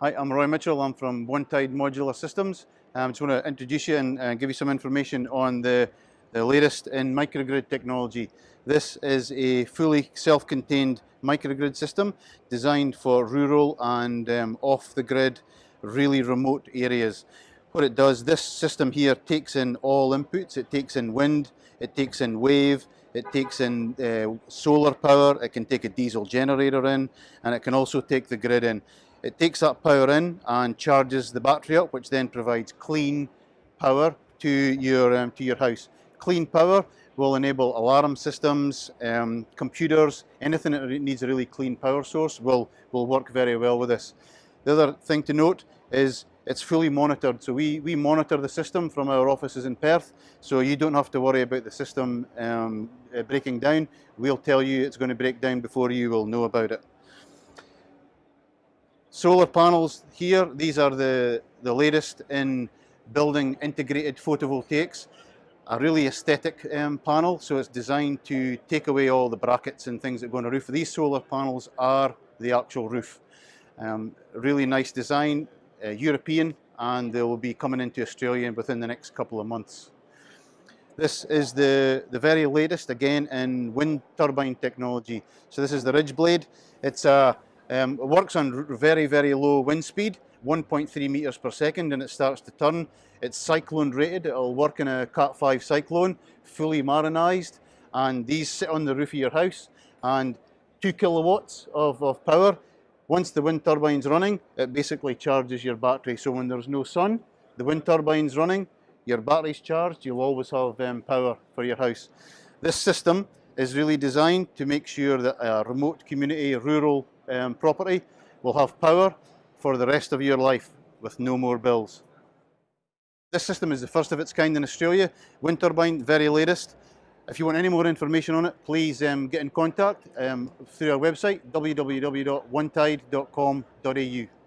Hi, I'm Roy Mitchell. I'm from One Tide Modular Systems. I um, just want to introduce you and uh, give you some information on the, the latest in microgrid technology. This is a fully self-contained microgrid system designed for rural and um, off-the-grid, really remote areas. What it does, this system here takes in all inputs. It takes in wind, it takes in wave, it takes in uh, solar power, it can take a diesel generator in, and it can also take the grid in. It takes that power in and charges the battery up, which then provides clean power to your, um, to your house. Clean power will enable alarm systems, um, computers, anything that needs a really clean power source will, will work very well with this. The other thing to note is it's fully monitored. So we, we monitor the system from our offices in Perth, so you don't have to worry about the system um, uh, breaking down. We'll tell you it's going to break down before you will know about it. Solar panels here, these are the, the latest in building integrated photovoltaics. A really aesthetic um, panel, so it's designed to take away all the brackets and things that go on the roof. These solar panels are the actual roof. Um, really nice design, uh, European, and they will be coming into Australia within the next couple of months. This is the, the very latest, again, in wind turbine technology. So this is the RidgeBlade. It's a um, it works on very, very low wind speed, 1.3 meters per second, and it starts to turn. It's cyclone rated. It'll work in a Cat 5 cyclone, fully marinized, and these sit on the roof of your house, and two kilowatts of, of power. Once the wind turbine's running, it basically charges your battery. So when there's no sun, the wind turbine's running, your battery's charged, you'll always have um, power for your house. This system is really designed to make sure that a remote community, rural um, property will have power for the rest of your life with no more bills. This system is the first of its kind in Australia, wind turbine, very latest. If you want any more information on it, please um, get in contact um, through our website, www.onetide.com.au.